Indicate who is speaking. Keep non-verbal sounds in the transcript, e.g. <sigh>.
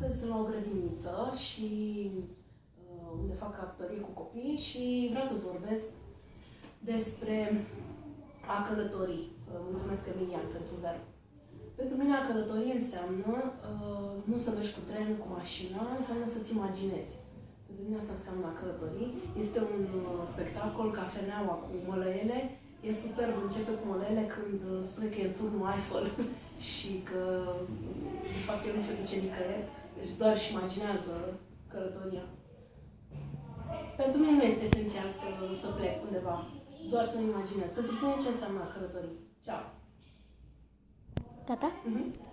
Speaker 1: Astăzi sunt la o grădiniță și uh, unde fac actorie cu copii și vreau să-ți vorbesc despre a călători. Uh, mulțumesc Emilian pentru verb. Pentru mine a călători înseamnă uh, nu să mergi cu trenul, cu mașina, înseamnă să-ți imaginezi. Pentru mine asta înseamnă a călători. Este un uh, spectacol, cafeneaua cu mălăele, E superb, începe cu mălele când uh, spune că e în turnul Eiffel <laughs> și că de fapt el nu se duce nicăieri, deci doar își imaginează călătoria. Pentru mine nu este esențial să, să plec undeva, doar să-mi imaginez. Pentru tine ce înseamnă călătorii? Ceau!
Speaker 2: Gata?
Speaker 1: Mhm.